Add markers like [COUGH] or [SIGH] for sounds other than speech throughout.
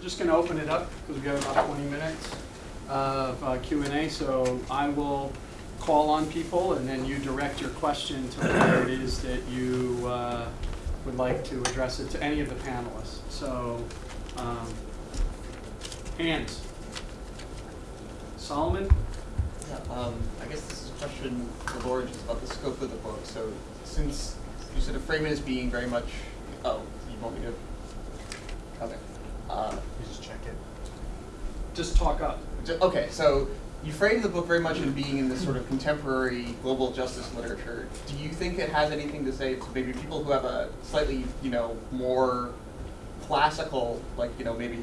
just going to open it up because we've got about 20 minutes of uh, Q&A. So I will call on people and then you direct your question to where it is that you uh, would like to address it to any of the panelists. So, um, hands. Solomon? Yeah, um, I guess this is a question for Laura just about the scope of the book. So since you sort of frame it as being very much, oh, you want me to? Okay. Uh, You just check it. Just talk up. okay, so you frame the book very much in being in this sort of contemporary global justice literature. Do you think it has anything to say to maybe people who have a slightly, you know, more classical, like, you know, maybe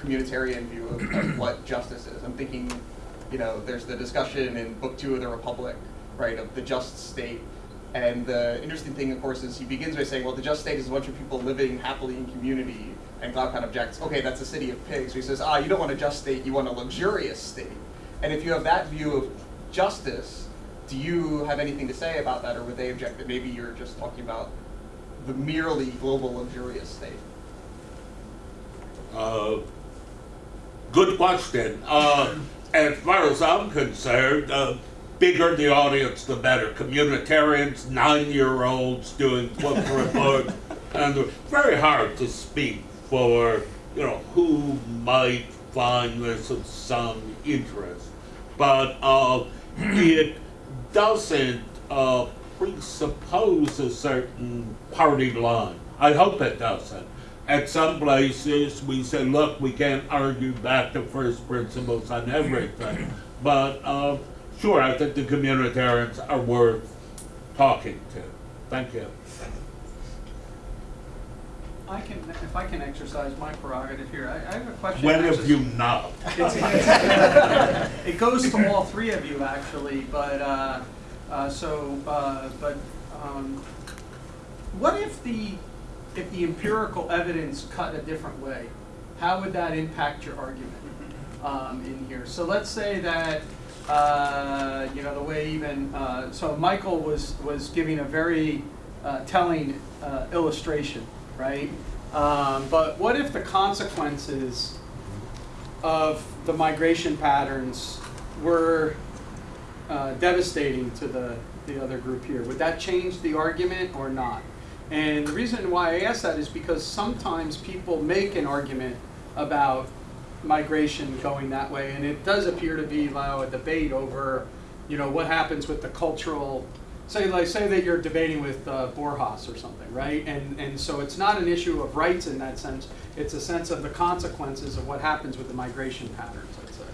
communitarian view of, of what justice is? I'm thinking, you know, there's the discussion in Book Two of the Republic, right, of the just state. And the interesting thing, of course, is he begins by saying, well, the just state is a bunch of people living happily in community. And Glaucon objects, okay, that's a city of pigs. So he says, ah, you don't want a just state, you want a luxurious state. And if you have that view of justice, do you have anything to say about that, or would they object that maybe you're just talking about the merely global luxurious state? Uh, good question. Uh, as far as I'm concerned, uh, bigger the audience, the better. Communitarians, nine-year-olds doing book report, [LAUGHS] and very hard to speak for you know who might find this of some interest, but uh, it doesn't uh, presuppose a certain party line. I hope it doesn't. At some places, we say, look, we can't argue back to first principles on everything. But uh, sure, I think the communitarians are worth talking to. Thank you. I can, if I can exercise my prerogative here, I, I have a question. When have you not? It's- It goes to all three of you, actually, but, uh, uh, so, uh, but, um, what if the, if the empirical evidence cut a different way? How would that impact your argument, um, in here? So let's say that, uh, you know, the way even, uh, so Michael was, was giving a very, uh, telling, uh, illustration, right? Um, but what if the consequences of the migration patterns were uh, devastating to the, the other group here. Would that change the argument or not? And the reason why I ask that is because sometimes people make an argument about migration going that way, and it does appear to be now a debate over, you know, what happens with the cultural. Say, like, say that you're debating with uh, Borjas or something, right? And and so it's not an issue of rights in that sense. It's a sense of the consequences of what happens with the migration patterns, I'd say.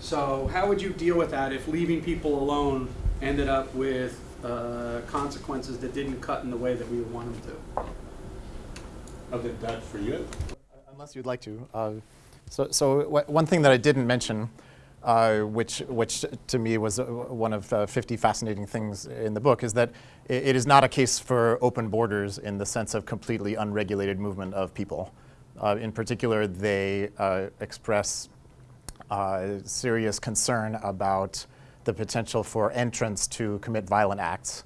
So how would you deal with that if leaving people alone ended up with uh, consequences that didn't cut in the way that we would want them to? I think that's for you. Unless you'd like to. Uh, so, so one thing that I didn't mention, uh, which, which to me was uh, one of uh, 50 fascinating things in the book, is that i it is not a case for open borders in the sense of completely unregulated movement of people. Uh, in particular, they uh, express uh, serious concern about the potential for entrants to commit violent acts.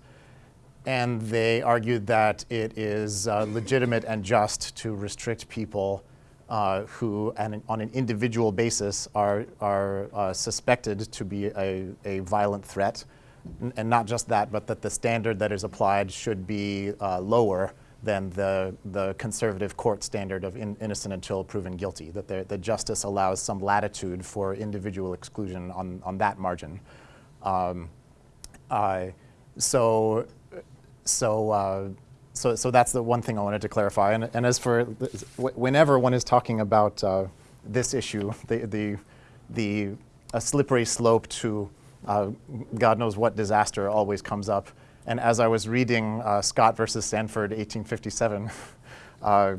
And they argued that it is legitimate and just to restrict people uh, who, an, on an individual basis, are, are uh, suspected to be a, a violent threat. N- and not just that, but that the standard that is applied should be uh, lower than the, the conservative court standard of in, innocent until proven guilty, that the, the justice allows some latitude for individual exclusion on, on that margin. Um, so, so, uh, so, so that's the one thing I wanted to clarify. And, and as for whenever one is talking about uh, this issue, the, the, the a slippery slope to uh, God knows what disaster always comes up. And as I was reading uh, Scott versus Sandford, 1857, [LAUGHS] uh,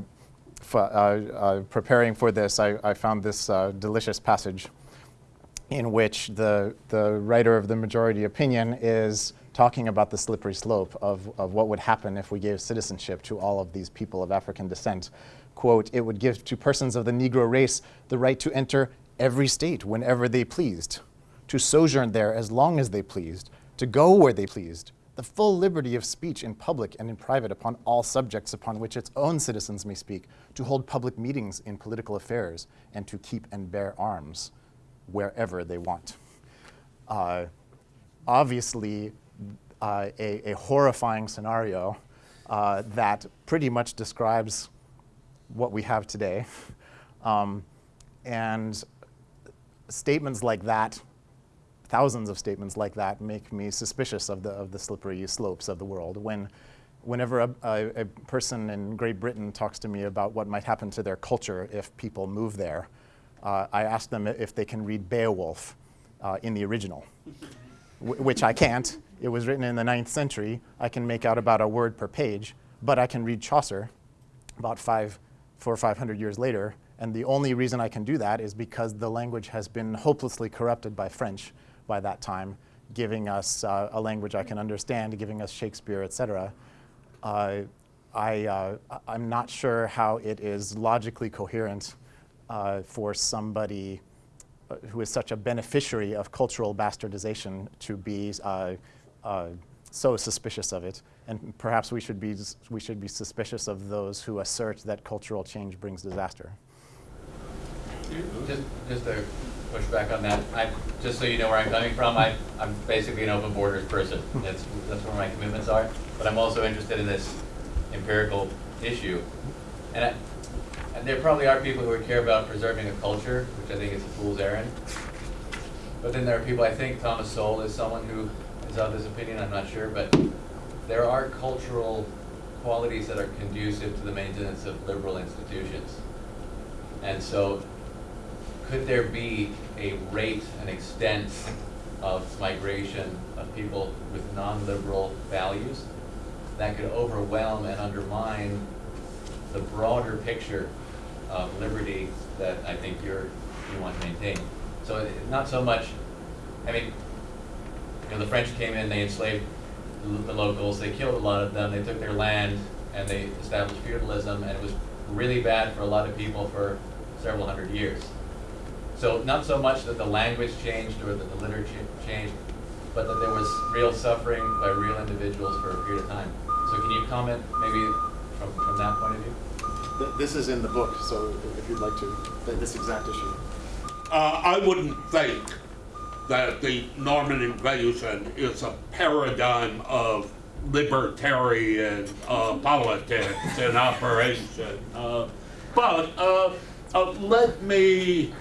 uh, uh, preparing for this, I, I found this delicious passage in which the, the writer of the majority opinion is talking about the slippery slope of, of what would happen if we gave citizenship to all of these people of African descent. Quote, it would give to persons of the Negro race the right to enter every state whenever they pleased, to sojourn there as long as they pleased, to go where they pleased, the full liberty of speech in public and in private upon all subjects upon which its own citizens may speak, to hold public meetings in political affairs, and to keep and bear arms wherever they want. Uh, obviously, uh, a, a horrifying scenario uh, that pretty much describes what we have today. [LAUGHS] Um, and statements like that, thousands of statements like that, make me suspicious of the, of the slippery slopes of the world. When, whenever a, a, a person in Great Britain talks to me about what might happen to their culture if people move there, uh, I ask them if they can read Beowulf uh, in the original, [LAUGHS] which I can't. It was written in the ninth century. I can make out about a word per page, but I can read Chaucer about five, four or five hundred years later, and the only reason I can do that is because the language has been hopelessly corrupted by French by that time, giving us uh, a language I can understand, giving us Shakespeare, etc. Uh, I, uh, I'm not sure how it is logically coherent uh, for somebody uh, who is such a beneficiary of cultural bastardization to be uh, so suspicious of it. And perhaps we should, be, we should be suspicious of those who assert that cultural change brings disaster. Just, just to push back on that, I, just so you know where I'm coming from, I, I'm basically an open borders person. That's, that's where my commitments are. But I'm also interested in this empirical issue. And, I, and there probably are people who would care about preserving a culture, which I think is a fool's errand. But then there are people, I think Thomas Sowell is someone who of this opinion, I'm not sure, but there are cultural qualities that are conducive to the maintenance of liberal institutions. And so could there be a rate and extent of migration of people with non-liberal values that could overwhelm and undermine the broader picture of liberty that I think you're, you want to maintain? So not so much, I mean, you know, the French came in, they enslaved the locals, they killed a lot of them, they took their land, and they established feudalism, and it was really bad for a lot of people for several hundred years. So not so much that the language changed or that the literature changed, but that there was real suffering by real individuals for a period of time. So can you comment maybe from, from that point of view? This is in the book, so if you'd like to, this exact issue. Uh, I wouldn't think that the Norman invasion is a paradigm of libertarian uh, politics in operation. Uh, but uh, uh, let me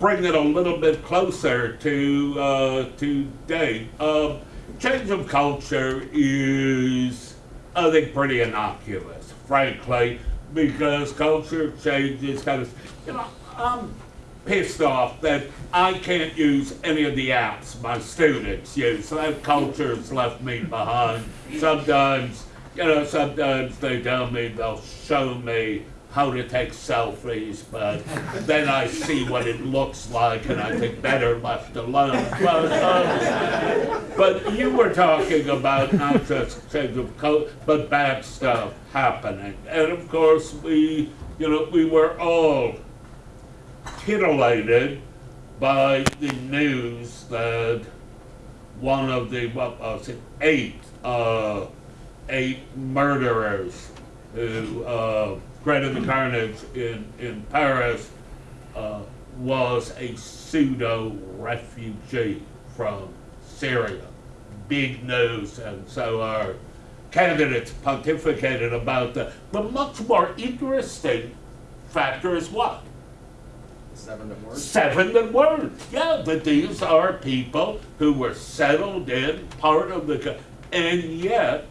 bring it a little bit closer to uh, today. Change of culture is, I think, pretty innocuous, frankly, because culture changes kind of, you know, I'm pissed off that I can't use any of the apps my students use. That culture's left me behind. Sometimes, you know, sometimes they tell me they'll show me how to take selfies, but then I see what it looks like and I think better left alone. But, um, but you were talking about not just change of code, but bad stuff happening. And of course, we, you know, we were all titillated by the news that one of the, what was it, eight, uh, eight murderers who, uh, created the carnage in, in Paris, uh, was a pseudo refugee from Syria. Big news, and so our candidates pontificated about that. The much more interesting factor is what? Seven that words. Seven that were. Yeah, but these are people who were settled in, part of the, and yet,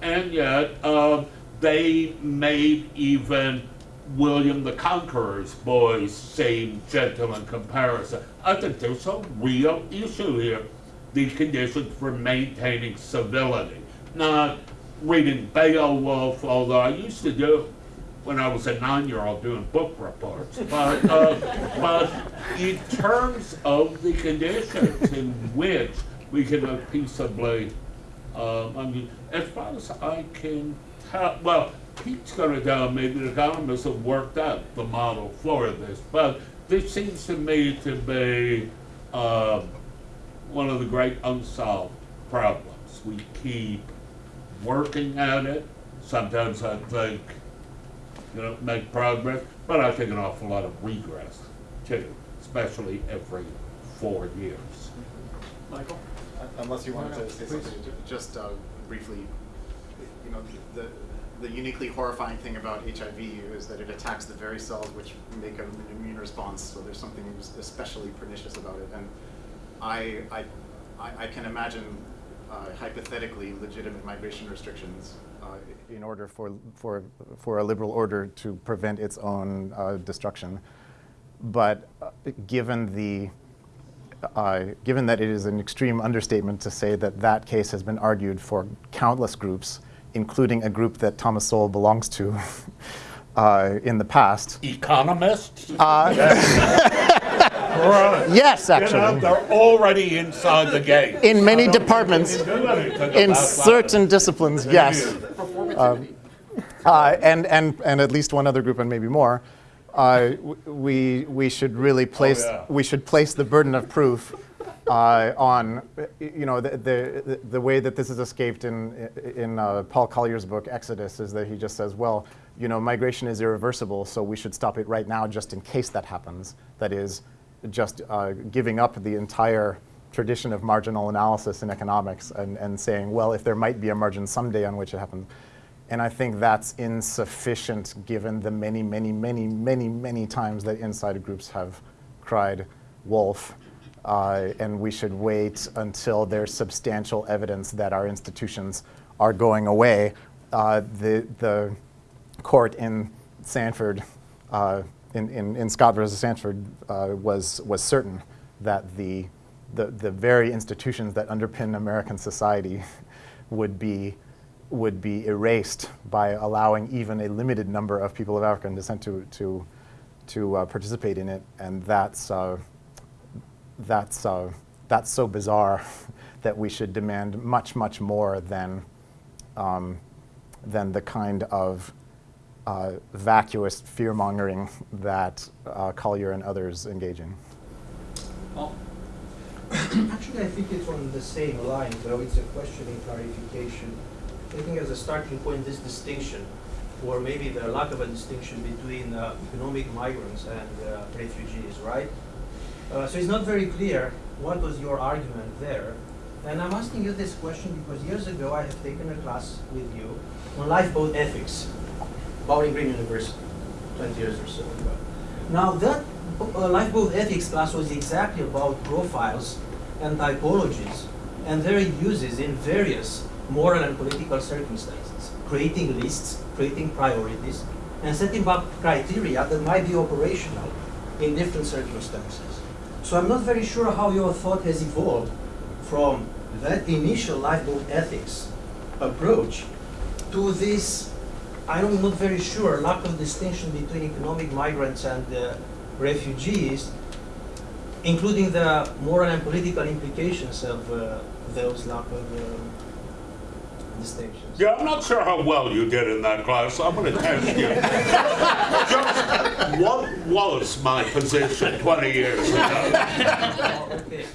and yet, um, they made even William the Conqueror's boys seem gentle in comparison. I think there's a real issue here. The conditions for maintaining civility. Not reading Beowulf, although I used to do when I was a nine-year-old doing book reports. But, uh, but in terms of the conditions in which we can live peaceably, um, I mean, as far as I can tell, well, Pete's going to tell me the economists have worked out the model for this, but this seems to me to be uh, one of the great unsolved problems. We keep working at it. Sometimes I think, you know, make progress, but I think an awful lot of regress too, especially every four years. Michael? Unless you wanted to say something, just uh, briefly, you know, the, the uniquely horrifying thing about HIV is that it attacks the very cells which make an immune response, so there's something especially pernicious about it. And I, I, I I can imagine uh, hypothetically legitimate migration restrictions in order for, for, for a liberal order to prevent its own uh, destruction. But uh, given the uh, given that it is an extreme understatement to say that that case has been argued for countless groups, including a group that Thomas Sowell belongs to [LAUGHS] uh, in the past. Economists? Uh, Right. [LAUGHS] yes, [LAUGHS] You know, actually. they're already inside the gate. In many I don't think departments, we can do anything in certain disciplines, yes. Performativity. Uh, and, and, and at least one other group and maybe more, uh, we, we should really place, yeah. we should place the burden of proof uh, on, you know, the, the, the way that this is escaped in, in uh, Paul Collier's book, Exodus, is that he just says, well, you know, migration is irreversible, so we should stop it right now just in case that happens. That is, just uh, giving up the entire tradition of marginal analysis in economics and, and saying, well, if there might be a margin someday on which it happens. And I think that's insufficient given the many, many, many, many, many times that inside groups have cried wolf. Uh, and we should wait until there's substantial evidence that our institutions are going away. Uh, the, the court in Sandford, uh, in, in, in Scott versus Sandford, uh, was, was certain that the, the, the very institutions that underpin American society [LAUGHS] would be, would be erased by allowing even a limited number of people of African descent to, to, to uh, participate in it. And that's, uh, that's, uh, that's so bizarre [LAUGHS] that we should demand much, much more than, um, than the kind of uh, vacuous fear mongering that uh, Collier and others engage in. Paul? [COUGHS] Actually, I think it's on the same line, though it's a question in clarification. Taking as a starting point this distinction, or maybe the lack of a distinction between uh, economic migrants and uh, refugees, right? Uh, so it's not very clear what was your argument there. And I'm asking you this question because years ago I have taken a class with you on lifeboat ethics, Bowling Green University, 20 years or so ago. Now that uh, lifeboat ethics class was exactly about profiles and typologies and their uses in various moral and political circumstances, creating lists, creating priorities, and setting up criteria that might be operational in different circumstances. So I'm not very sure how your thought has evolved from that initial lifeboat ethics approach to this, I'm not very sure, lack of distinction between economic migrants and uh, refugees, including the moral and political implications of uh, those lack of um, distinctions. Yeah, I'm not sure how well you did in that class. I'm going to test you. Just what was my position 20 years ago? Oh, okay.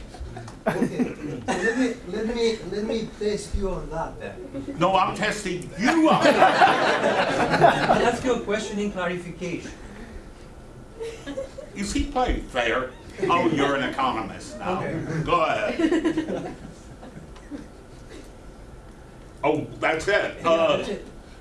Okay. Let me let me let me test you on that then. No, I'm testing you on I'll ask you a question in clarification. Is he playing fair? Oh, you're an economist now. Okay. Go ahead. Oh, that's it. Uh.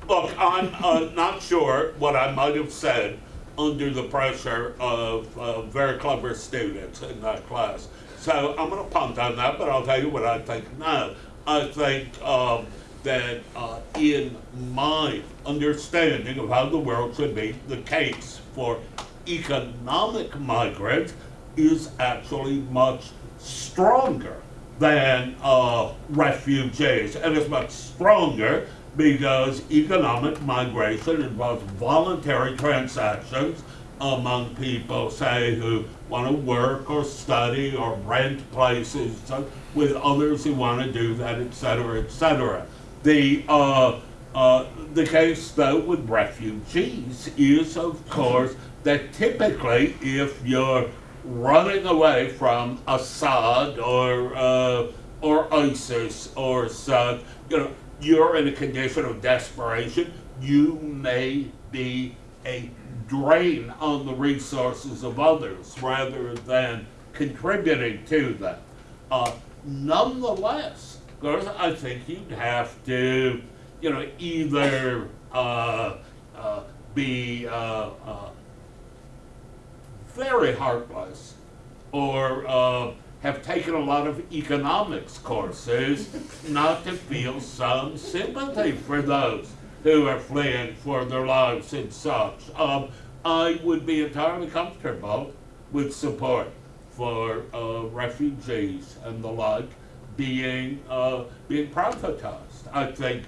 Look, I'm uh, not sure what I might have said under the pressure of uh, very clever students in that class. So I'm going to punt on that, but I'll tell you what I think now. I think um, that uh, in my understanding of how the world should be, the case for economic migrants is actually much stronger than uh, refugees. And it's much stronger because economic migration involves voluntary transactions among people, say, who want to work or study or rent places with others who want to do that, et cetera, et cetera. The, uh, uh, the case, though, with refugees is, of course, that typically if you're running away from Assad or uh, or ISIS or such, you know, you're in a condition of desperation. You may be a drain on the resources of others rather than contributing to them. Uh, nonetheless, of course, I think you'd have to, you know, either uh, uh, be uh, uh, very heartless or uh, have taken a lot of economics courses not to feel some sympathy for those who are fleeing for their lives and such. Um, I would be entirely comfortable with support for uh, refugees and the like being uh, being privatized. I think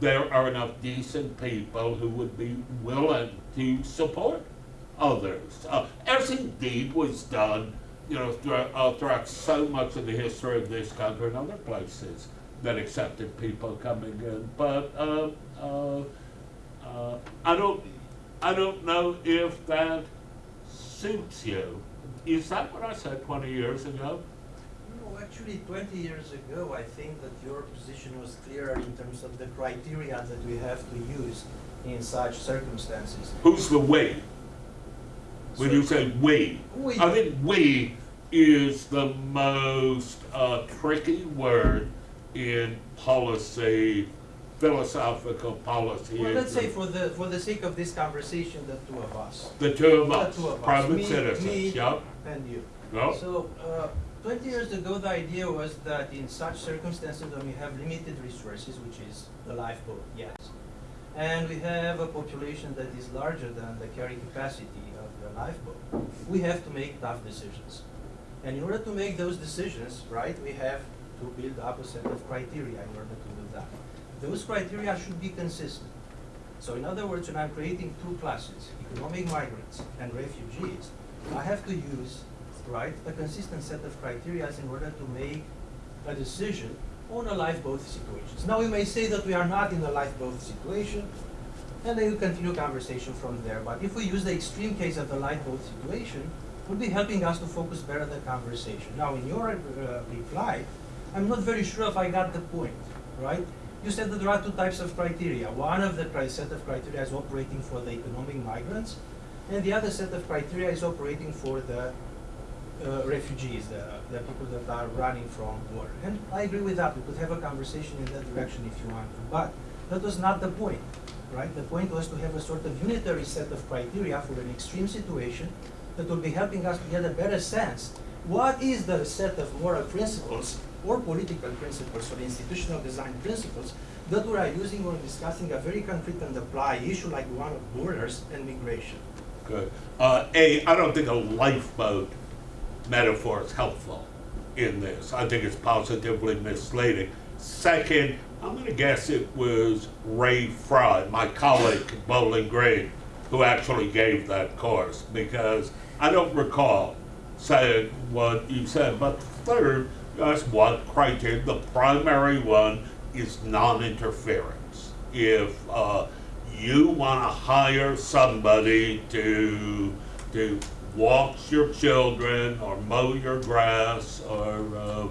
there are enough decent people who would be willing to support others, uh, as indeed was done, you know, throughout, uh, throughout so much of the history of this country and other places that accepted people coming in. But uh, uh, uh, I don't, I don't know if that suits you. Is that what I said 20 years ago? No, actually, 20 years ago, I think that your position was clearer in terms of the criteria that we have to use in such circumstances. Who's the we? When you say we, We. I think we is the most uh, tricky word in policy, philosophical policy. Well, let's say for the, for the sake of this conversation, the two of us, the two of the us, two of us, private me- citizens. me Yep. and you. Yep. So, uh, twenty years ago, the idea was that in such circumstances when we have limited resources, which is the lifeboat, yes, and we have a population that is larger than the carrying capacity lifeboat, we have to make tough decisions. And in order to make those decisions, right, we have to build up a set of criteria in order to do that. Those criteria should be consistent. So in other words, when I'm creating two classes, economic migrants and refugees, I have to use, right, a consistent set of criteria in order to make a decision on a lifeboat situations. Now, we may say that we are not in a lifeboat situation, and then we continue conversation from there. But if we use the extreme case of the lifeboat situation, would be helping us to focus better the conversation. Now, in your uh, reply, I'm not very sure if I got the point, right? You said that there are two types of criteria. One of the set of criteria is operating for the economic migrants, and the other set of criteria is operating for the uh, refugees, the, the people that are running from war. And I agree with that. We could have a conversation in that direction if you want to. But that was not the point, right? The point was to have a sort of unitary set of criteria for an extreme situation that will be helping us to get a better sense. What is the set of moral principles or political principles or institutional design principles that we are using when discussing a very concrete and apply issue like one of borders and migration? Good. Uh, a, I don't think a lifeboat metaphor is helpful in this. I think it's positively misleading. Second, I'm going to guess it was Ray Frey, my colleague Bowling Green, who actually gave that course because I don't recall saying what you said. But third, that's one criteria. The primary one is non-interference. If uh, you want to hire somebody to to watch your children or mow your grass or uh,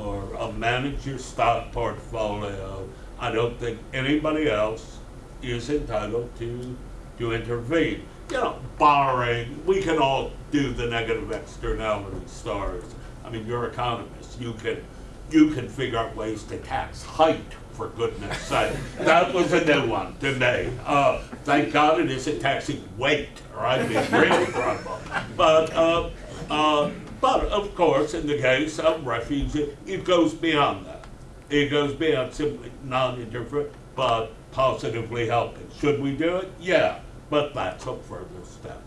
or uh, manage your stock portfolio, I don't think anybody else is entitled to to intervene. You know, barring we can all do the negative externality stories. I mean, you're economists. You can you can figure out ways to tax height for goodness sake. That was a new one today. Uh, thank God it isn't taxing weight, or I'd be in real trouble. [LAUGHS] But, uh, uh, but of course, in the case of refugees, it goes beyond that. It goes beyond simply non-interference, but positively helping. Should we do it? Yeah, but that's a further step.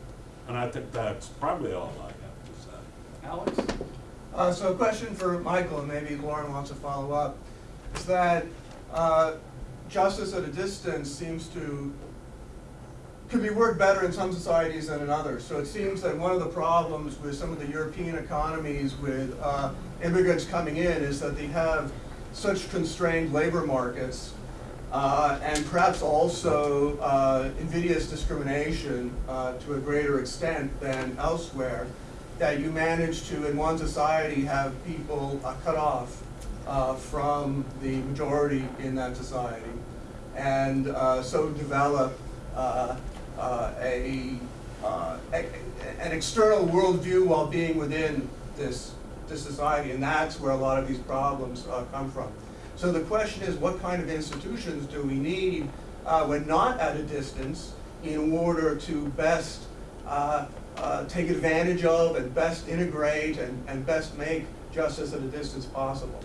And I think that's probably all I have to say. Alex? Uh, so a question for Michael, and maybe Loren wants to follow up, is that uh, justice at a distance seems to, could be worked better in some societies than in others. So it seems that one of the problems with some of the European economies with uh, immigrants coming in is that they have such constrained labor markets uh, and perhaps also uh, invidious discrimination uh, to a greater extent than elsewhere, that you manage to, in one society, have people uh, cut off uh, from the majority in that society, and so develop uh, a, uh, a, an external worldview while being within this, this society, and that's where a lot of these problems uh, come from. So the question is, what kind of institutions do we need uh, when not at a distance in order to best uh, uh, take advantage of and best integrate and, and best make justice at a distance possible?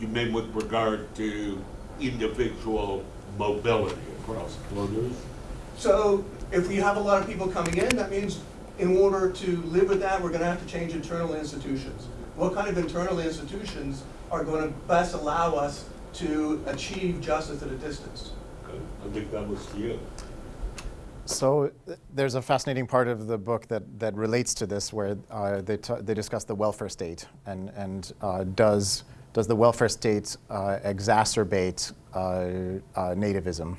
You mean with regard to individual mobility across borders? So if we have a lot of people coming in, that means in order to live with that, we're gonna have to change internal institutions. What kind of internal institutions are gonna best allow us to achieve justice at a distance? Okay, I think that was to you. So there's a fascinating part of the book that, that relates to this where uh, they, t- they discuss the welfare state and, and uh, does, does the welfare state uh, exacerbate uh, uh, nativism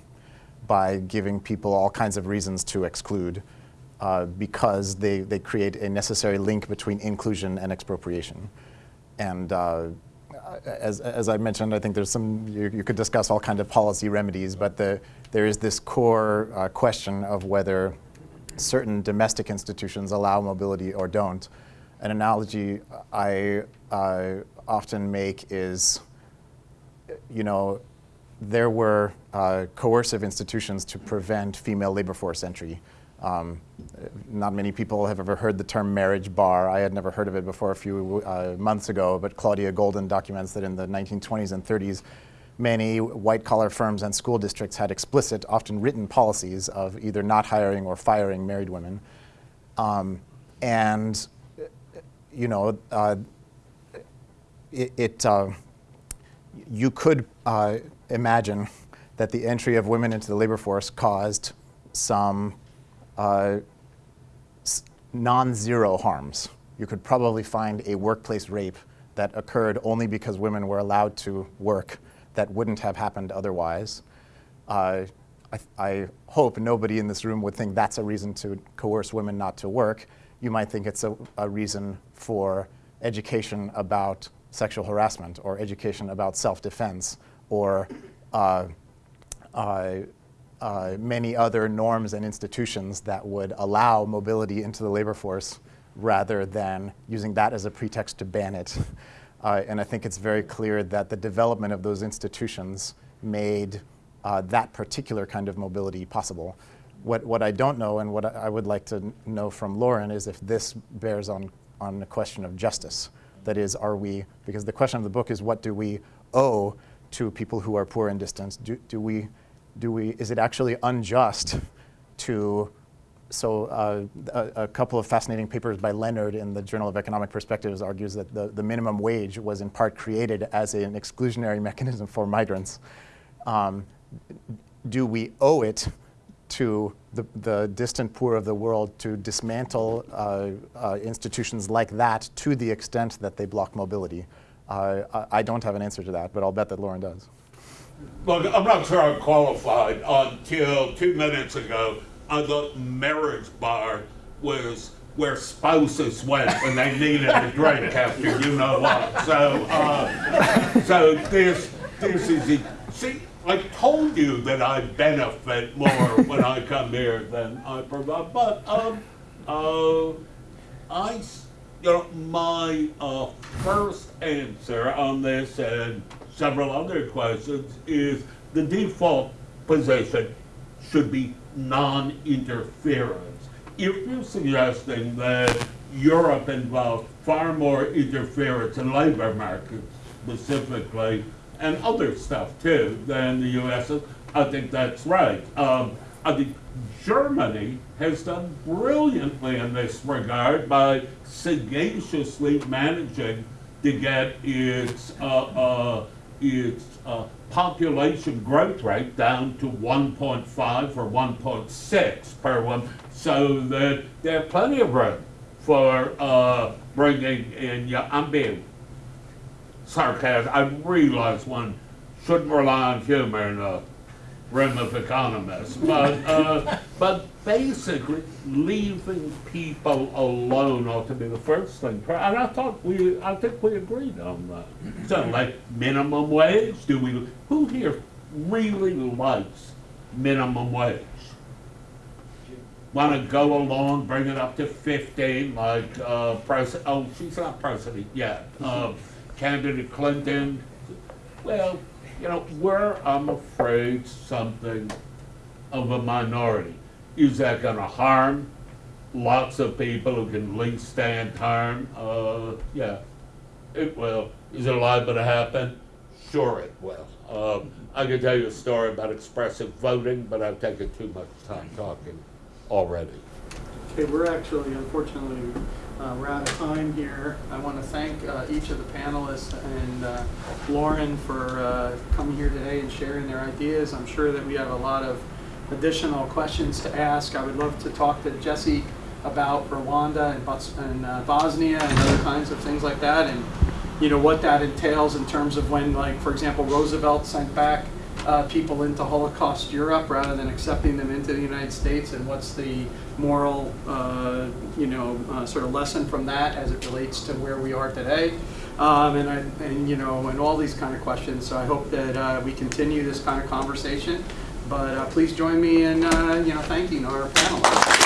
by giving people all kinds of reasons to exclude uh, because they, they create a necessary link between inclusion and expropriation. And uh, as, as I mentioned, I think there's some, you, you could discuss all kinds of policy remedies, but the, there is this core uh, question of whether certain domestic institutions allow mobility or don't. An analogy I often make is, you know, there were uh, coercive institutions to prevent female labor force entry. Um, not many people have ever heard the term marriage bar. I had never heard of it before a few uh, months ago, but Claudia Goldin documents that in the 1920s and 30s, many white collar firms and school districts had explicit, often written policies of either not hiring or firing married women. Um, and, you know, uh, it, it uh, you could uh, imagine that the entry of women into the labor force caused some uh, non-zero harms. You could probably find a workplace rape that occurred only because women were allowed to work that wouldn't have happened otherwise. Uh, I, I hope nobody in this room would think that's a reason to coerce women not to work. You might think it's a, a reason for education about sexual harassment or education about self-defense or uh, uh, uh, many other norms and institutions that would allow mobility into the labor force rather than using that as a pretext to ban it. Uh, and I think it's very clear that the development of those institutions made uh, that particular kind of mobility possible. What, what I don't know and what I I would like to know from Loren is if this bears on, on the question of justice. That is, are we, because the question of the book is what do we owe to people who are poor and distant? Do, do we, do we, is it actually unjust to, so uh, a, a couple of fascinating papers by Leonard in the Journal of Economic Perspectives argues that the, the minimum wage was in part created as an exclusionary mechanism for migrants. Um, do we owe it to the, the distant poor of the world to dismantle uh, uh, institutions like that to the extent that they block mobility? Uh, I, I don't have an answer to that, but I'll bet that Loren does. Look, I'm not sure I'm qualified. Until two minutes ago, I thought marriage bar was where spouses went when they needed a drink after you know what. So, uh, so this, this is, it. see, I told you that I benefit more when I come here than I provide, but, um, uh, I, you know, my uh, first answer on this and several other questions is the default position should be non-interference. If you're suggesting that Europe involved far more interference in labor markets specifically, and other stuff too, than the US, I think that's right. Um, I think Germany has done brilliantly in this regard by sagaciously managing to get its uh, uh, its uh, population growth rate down to 1.5 or 1.6 per one, so that there's plenty of room for uh, bringing in. Yeah, I'm being sarcasm. I realize one shouldn't rely on humor a room of economists, but, uh, but basically, leaving people alone ought to be the first thing. And I thought we, I think we agreed on that. So like minimum wage, do we, who here really likes minimum wage? Want to go along, bring it up to fifteen, like, uh, Pres, oh, she's not president yet, uh, candidate Clinton. Well, you know, we're, I'm afraid, something of a minority. Is that gonna harm lots of people who can least stand harm? Uh, yeah, it will. Is it liable to happen? Sure it will. Um, I could tell you a story about expressive voting, but I've taken too much time talking already. Okay, we're actually, unfortunately, uh, we're out of time here. I want to thank uh, each of the panelists and uh, Loren for uh, coming here today and sharing their ideas. I'm sure that we have a lot of additional questions to ask. I would love to talk to Jesse about Rwanda and Bos- and uh, Bosnia and other kinds of things like that, and you know what that entails in terms of when, like, for example, Roosevelt sent back uh, people into Holocaust Europe rather than accepting them into the United States, and what's the moral, uh, you know, uh, sort of lesson from that as it relates to where we are today, um, and, I, and you know, and all these kind of questions. So I hope that uh, we continue this kind of conversation. But uh, please join me in, uh, you know, thanking our panelists.